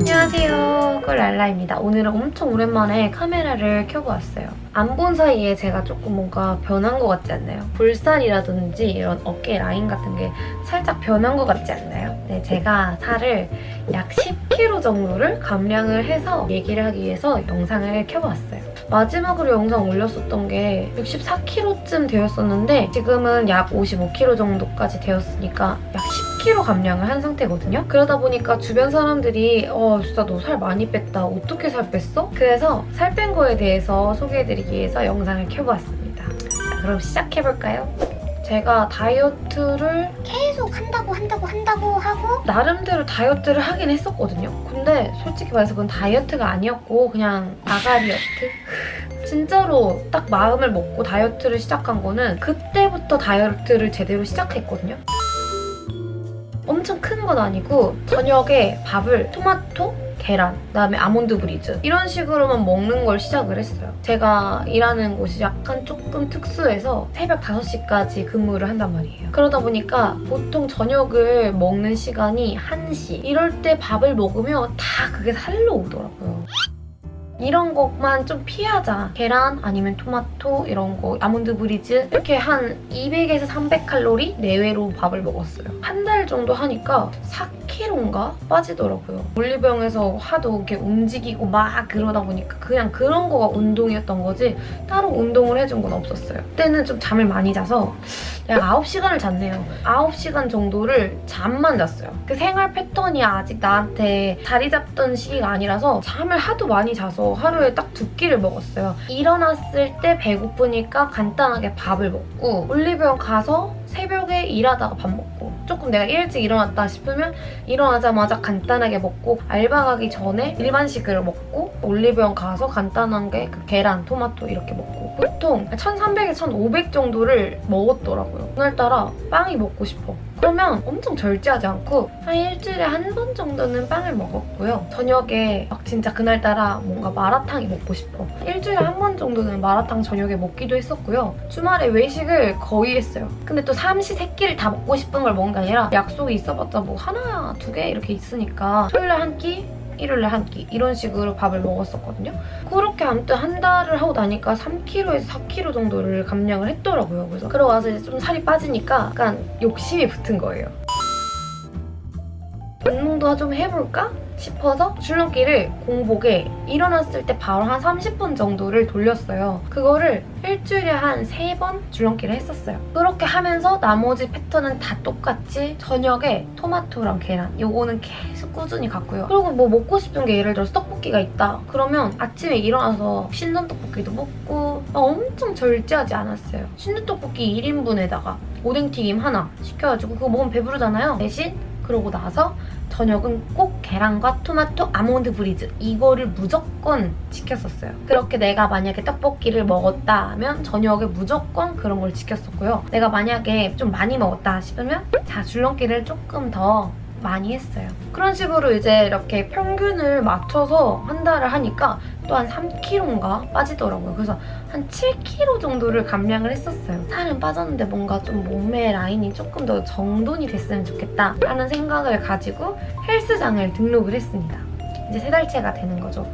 안녕하세요. 꿀랄라입니다. 오늘은 엄청 오랜만에 카메라를 켜보았어요 안 본 사이에 제가 조금 뭔가 변한 것 같지 않나요? 볼살이라든지 이런 어깨 라인 같은 게 살짝 변한 것 같지 않나요? 네, 제가 살을 약 10kg 정도를 감량을 해서 얘기를 하기 위해서 영상을 켜보았어요 마지막으로 영상 올렸었던 게 64kg쯤 되었었는데 지금은 약 55kg 정도까지 되었으니까 약 10kg 감량을 한 상태거든요. 그러다 보니까 주변 사람들이 어 진짜 너 살 많이 뺐다. 어떻게 살 뺐어? 그래서 살 뺀 거에 대해서 소개해드리기 위해서 영상을 켜보았습니다. 자, 그럼 시작해볼까요? 제가 다이어트를 계속 한다고 한다고 한다고 하고 나름대로 다이어트를 하긴 했었거든요. 근데 솔직히 말해서 그건 다이어트가 아니었고 그냥 아가리어트? 진짜로 딱 마음을 먹고 다이어트를 시작한 거는 그때부터 다이어트를 제대로 시작했거든요. 엄청 큰 건 아니고 저녁에 밥을 토마토, 계란, 그다음에 아몬드 브리즈 이런 식으로만 먹는 걸 시작을 했어요. 제가 일하는 곳이 약간 조금 특수해서 새벽 5시까지 근무를 한단 말이에요. 그러다 보니까 보통 저녁을 먹는 시간이 1시 이럴 때 밥을 먹으면 다 그게 살로 오더라고요. 이런 것만 좀 피하자. 계란 아니면 토마토 이런 거 아몬드 브리즈 이렇게 한 200에서 300칼로리 내외로 밥을 먹었어요. 한 달 정도 하니까 4kg인가 빠지더라고요. 올리브영에서 하도 이렇게 움직이고 막 그러다 보니까 그냥 그런 거가 운동이었던 거지 따로 운동을 해준 건 없었어요. 그때는 좀 잠을 많이 자서 약 9시간을 잤네요. 9시간 정도를 잠만 잤어요. 그 생활 패턴이 아직 나한테 자리 잡던 시기가 아니라서 잠을 하도 많이 자서 하루에 딱 두 끼를 먹었어요. 일어났을 때 배고프니까 간단하게 밥을 먹고 올리브영 가서 새벽에 일하다가 밥 먹고 조금 내가 일찍 일어났다 싶으면 일어나자마자 간단하게 먹고 알바 가기 전에 일반식을 먹고 올리브영 가서 간단한 게 그 계란, 토마토 이렇게 먹고 보통 1300에서 1500 정도를 먹었더라고요. 오늘따라 빵이 먹고 싶어. 그러면 엄청 절제하지 않고 한 일주일에 한 번 정도는 빵을 먹었고요. 저녁에 막 진짜 그날따라 뭔가 마라탕이 먹고 싶어. 일주일에 한 번 정도는 마라탕 저녁에 먹기도 했었고요. 주말에 외식을 거의 했어요. 근데 또 삼시 세끼를 다 먹고 싶은 걸 먹는 게 아니라 약속이 있어봤자 뭐 하나, 두 개 이렇게 있으니까 토요일에 한 끼, 일요일에 한 끼 이런 식으로 밥을 먹었었거든요. 그렇게 아무튼 한 달을 하고 나니까 3kg에서 4kg 정도를 감량을 했더라고요. 그래서 그러고 와서 이제 좀 살이 빠지니까 약간 욕심이 붙은 거예요. 운동도 좀 해볼까? 싶어서 줄넘기를 공복에 일어났을 때 바로 한 30분 정도를 돌렸어요. 그거를 일주일에 한 3번 줄넘기를 했었어요. 그렇게 하면서 나머지 패턴은 다 똑같이 저녁에 토마토랑 계란 요거는 계속 꾸준히 갔고요. 그리고 뭐 먹고 싶은 게 예를 들어서 떡볶이가 있다. 그러면 아침에 일어나서 신선 떡볶이도 먹고 막 엄청 절제하지 않았어요. 신선 떡볶이 1인분에다가 오뎅튀김 하나 시켜가지고 그거 먹으면 배부르잖아요. 대신 그러고 나서 저녁은 꼭 계란과 토마토 아몬드 브리즈 이거를 무조건 지켰었어요. 그렇게 내가 만약에 떡볶이를 먹었다 하면 저녁에 무조건 그런 걸 지켰었고요. 내가 만약에 좀 많이 먹었다 싶으면 자 줄넘기를 조금 더 많이 했어요. 그런 식으로 이제 이렇게 평균을 맞춰서 한 달을 하니까 또 한 3kg인가 빠지더라고요. 그래서 한 7kg 정도를 감량을 했었어요. 살은 빠졌는데 뭔가 좀 몸매 라인이 조금 더 정돈이 됐으면 좋겠다 라는 생각을 가지고 헬스장을 등록을 했습니다. 이제 세 달째가 되는 거죠.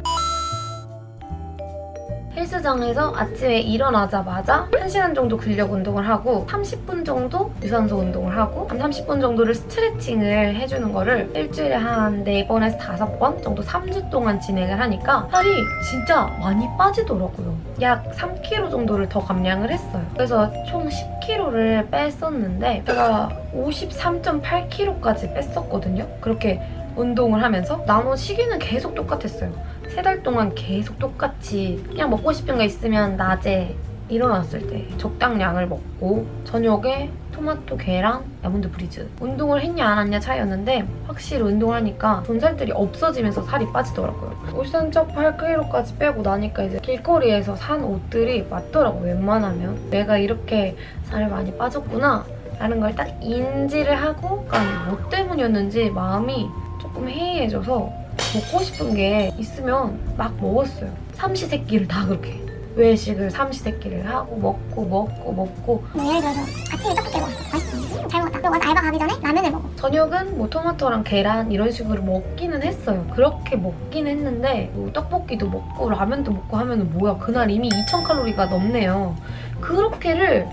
헬스장에서 아침에 일어나자마자 1시간 정도 근력 운동을 하고 30분 정도 유산소 운동을 하고 한 30분 정도를 스트레칭을 해주는 거를 일주일에 한 4번에서 5번 정도 3주 동안 진행을 하니까 살이 진짜 많이 빠지더라고요. 약 3kg 정도를 더 감량을 했어요. 그래서 총 10kg를 뺐었는데 제가 53.8kg까지 뺐었거든요. 그렇게 운동을 하면서 나머지 시기는 계속 똑같았어요. 세 달 동안 계속 똑같이 그냥 먹고 싶은 거 있으면 낮에 일어났을 때 적당량을 먹고 저녁에 토마토, 계란, 아몬드 브리즈. 운동을 했냐 안 했냐 차이였는데 확실히 운동을 하니까 존살들이 없어지면서 살이 빠지더라고요. 53.8kg까지 빼고 나니까 이제 길거리에서 산 옷들이 맞더라고요 웬만하면. 내가 이렇게 살이 많이 빠졌구나 라는 걸 딱 인지를 하고 약간 뭐 때문이었는지 마음이 조금 해이해져서 먹고 싶은 게 있으면 막 먹었어요. 삼시세끼를 다 그렇게. 외식을 삼시세끼를 하고 먹고 먹고 먹고 뭐 예를 들어서 아침에 떡볶이 먹었어. 맛있어. 잘 먹었다. 그리고 와서 알바 가기 전에 라면을 먹어. 저녁은 뭐 토마토랑 계란 이런 식으로 먹기는 했어요. 그렇게 먹긴 했는데 뭐 떡볶이도 먹고 라면도 먹고 하면 뭐야 그날 이미 2,000칼로리가 넘네요. 그렇게를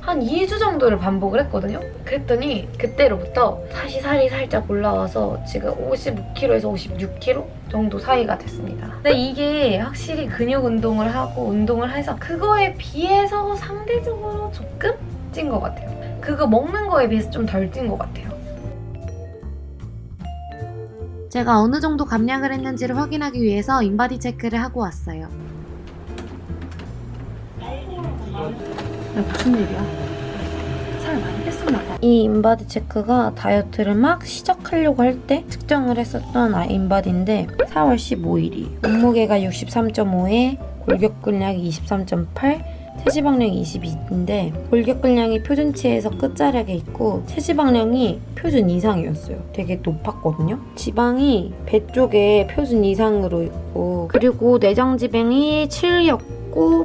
한 2주 정도를 반복을 했거든요. 그랬더니 그때로부터 다시 살이 살짝 올라와서 지금 55kg에서 56kg 정도 사이가 됐습니다. 근데 이게 확실히 근육 운동을 하고 운동을 해서 그거에 비해서 상대적으로 조금 찐 것 같아요. 그거 먹는 거에 비해서 좀 덜 찐 것 같아요. 제가 어느 정도 감량을 했는지를 확인하기 위해서 인바디 체크를 하고 왔어요. 무슨 일이야? 살 많이 뺐었나 봐. 이 인바디 체크가 다이어트를 막 시작하려고 할 때 측정을 했었던 아- 인바디인데 4월 15일이 몸무게가 63.5에 골격근량이 23.8 체지방량이 22인데 골격근량이 표준치에서 끝자락에 있고 체지방량이 표준 이상이었어요. 되게 높았거든요. 지방이 배 쪽에 표준 이상으로 있고 그리고 내장 지방이 7였고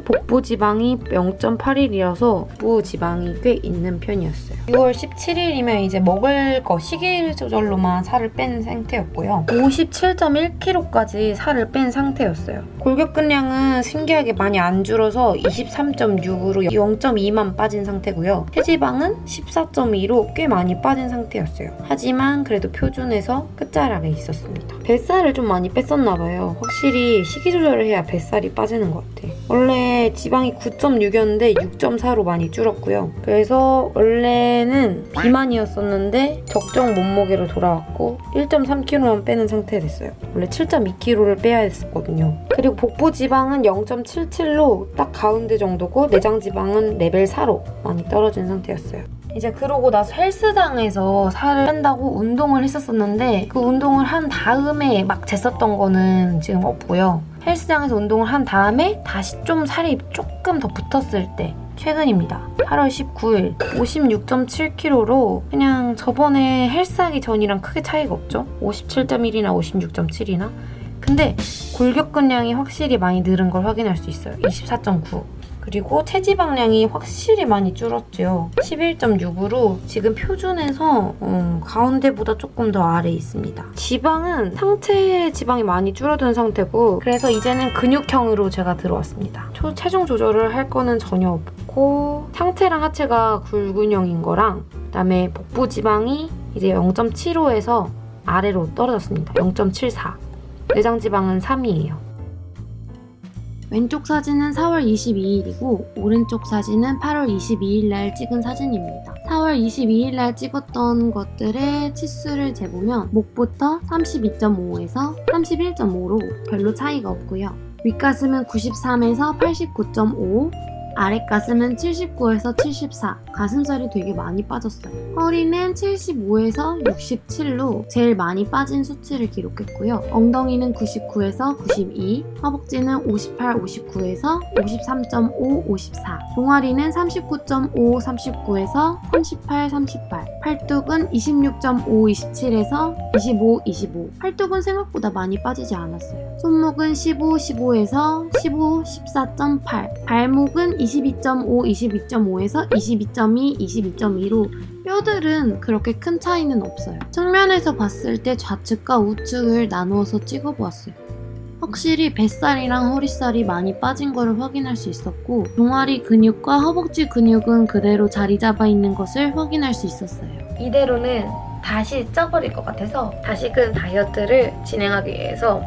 복부 지방이 0.81이어서 복부 지방이 꽤 있는 편이었어요. 6월 17일이면 이제 먹을 거 시기 조절로만 살을 뺀 상태였고요. 57.1kg까지 살을 뺀 상태였어요. 골격근량은 신기하게 많이 안 줄어서 23.6으로 0.2만 빠진 상태고요. 체지방은 14.2로 꽤 많이 빠진 상태였어요. 하지만 그래도 표준에서 끝자락에 있었습니다. 뱃살을 좀 많이 뺐었나 봐요. 확실히 식이 조절을 해야 뱃살이 빠지는 것 같아. 원래 지방이 9.6이었는데 6.4로 많이 줄었고요. 그래서 원래는 비만이었었는데 적정 몸무게로 돌아왔고 1.3kg만 빼는 상태 됐어요. 원래 7.2kg를 빼야 했었거든요. 그리고 복부 지방은 0.77로 딱 가운데 정도고 내장 지방은 레벨 4로 많이 떨어진 상태였어요. 이제 그러고 나서 헬스장에서 살을 뺀다고 운동을 했었었는데 그 운동을 한 다음에 막 쟀었던 거는 지금 없고요. 헬스장에서 운동을 한 다음에 다시 좀 살이 조금 더 붙었을 때 최근입니다. 8월 19일 56.7kg로 그냥 저번에 헬스하기 전이랑 크게 차이가 없죠? 57.1이나 56.7이나 근데 골격근량이 확실히 많이 늘은 걸 확인할 수 있어요. 24.9 그리고 체지방량이 확실히 많이 줄었죠. 11.6으로 지금 표준에서 어, 가운데보다 조금 더 아래에 있습니다. 지방은 상체 지방이 많이 줄어든 상태고 그래서 이제는 근육형으로 제가 들어왔습니다. 초, 체중 조절을 할 거는 전혀 없고 상체랑 하체가 굴근형인 거랑 그다음에 복부 지방이 이제 0.75에서 아래로 떨어졌습니다. 0.74. 내장 지방은 3이에요. 왼쪽 사진은 4월 22일이고 오른쪽 사진은 8월 22일 날 찍은 사진입니다. 4월 22일 날 찍었던 것들의 치수를 재보면 목부터 32.5에서 31.5로 별로 차이가 없고요. 윗가슴은 93에서 89.5, 아랫가슴은 79에서 74, 가슴살이 되게 많이 빠졌어요. 허리는 75에서 67로 제일 많이 빠진 수치를 기록했고요. 엉덩이는 99에서 92, 허벅지는 58, 59에서 53.5, 54, 종아리는 39.5, 39에서 38, 38, 팔뚝은 26.5, 27에서 25, 25. 팔뚝은 생각보다 많이 빠지지 않았어요. 손목은 15, 15에서 15, 14.8, 발목은 22.5, 22.5에서 22.2, 22.2로 뼈들은 그렇게 큰 차이는 없어요. 측면에서 봤을 때 좌측과 우측을 나누어서 찍어보았어요. 확실히 뱃살이랑 허리살이 많이 빠진 것을 확인할 수 있었고 종아리 근육과 허벅지 근육은 그대로 자리 잡아 있는 것을 확인할 수 있었어요. 이대로는 다시 쪄버릴 것 같아서 다시금 다이어트를 진행하기 위해서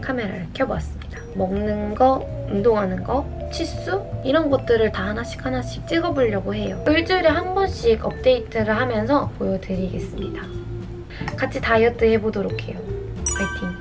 카메라를 켜보았습니다. 먹는 거, 운동하는 거, 치수 이런 것들을 다 하나씩 하나씩 찍어보려고 해요. 일주일에 한 번씩 업데이트를 하면서 보여드리겠습니다. 같이 다이어트 해보도록 해요. 파이팅!